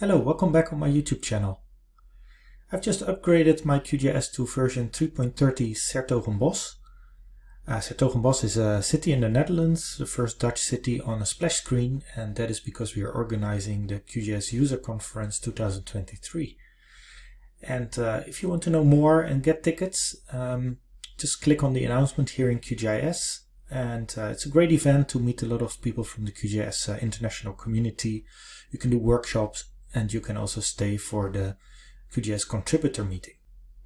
Hello, welcome back on my YouTube channel. I've just upgraded my QGIS to version 3.30 's-Hertogenbosch. Uh, 's-Hertogenbosch is a city in the Netherlands, the first Dutch city on a splash screen, and that is because we are organizing the QGIS User Conference 2023. And uh, if you want to know more and get tickets, um, just click on the announcement here in QGIS and uh, it's a great event to meet a lot of people from the QGIS uh, international community. You can do workshops and you can also stay for the QGIS contributor meeting.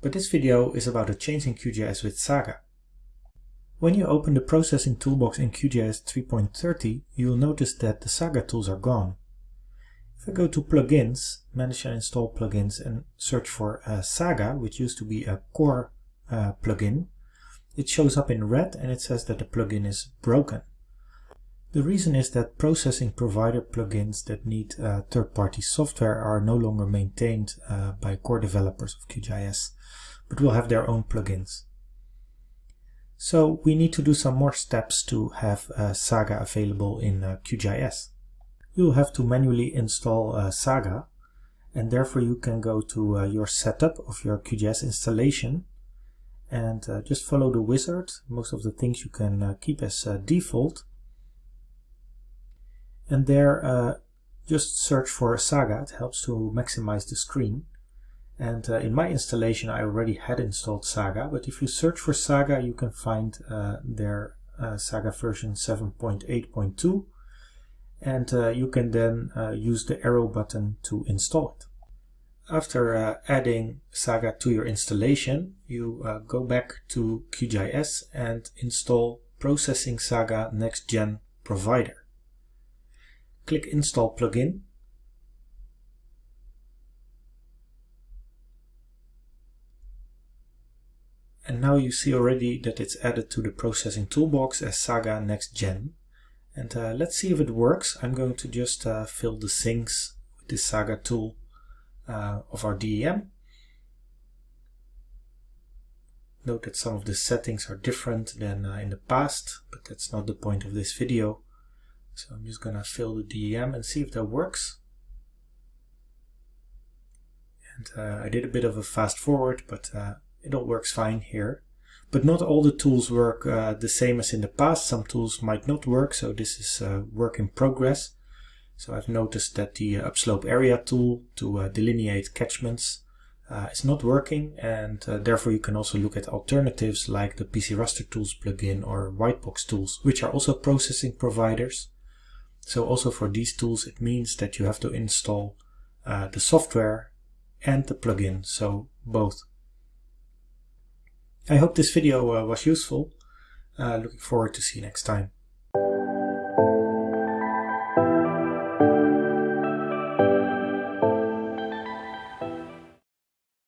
But this video is about a change in QGIS with Saga. When you open the processing toolbox in QGIS 3.30, you will notice that the Saga tools are gone. If I go to plugins, manage and install plugins and search for uh, Saga, which used to be a core uh, plugin, it shows up in red and it says that the plugin is broken. The reason is that processing provider plugins that need uh, third-party software are no longer maintained uh, by core developers of QGIS, but will have their own plugins. So we need to do some more steps to have uh, Saga available in uh, QGIS. You'll have to manually install uh, Saga and therefore you can go to uh, your setup of your QGIS installation and just follow the wizard. Most of the things you can keep as default. And there uh, just search for Saga, it helps to maximize the screen. And uh, in my installation I already had installed Saga, but if you search for Saga you can find uh, their Saga version 7.8.2 and you can then use the arrow button to install it. After uh, adding Saga to your installation, you uh, go back to QGIS and install Processing Saga Next Gen Provider. Click Install Plugin. And now you see already that it's added to the processing toolbox as Saga Next Gen. And uh, let's see if it works. I'm going to just uh, fill the sinks with this Saga tool uh, of our DEM. Note that some of the settings are different than uh, in the past, but that's not the point of this video. So I'm just gonna fill the DEM and see if that works. And uh, I did a bit of a fast forward, but uh, it all works fine here. But not all the tools work uh, the same as in the past. Some tools might not work, so this is uh, work in progress. So I've noticed that the uh, upslope area tool to uh, delineate catchments is not working and therefore you can also look at alternatives like the PC Raster Tools plugin or Whitebox tools, which are also processing providers. So also for these tools it means that you have to install uh, the software and the plugin, so both. I hope this video uh, was useful. looking forward to see you next time.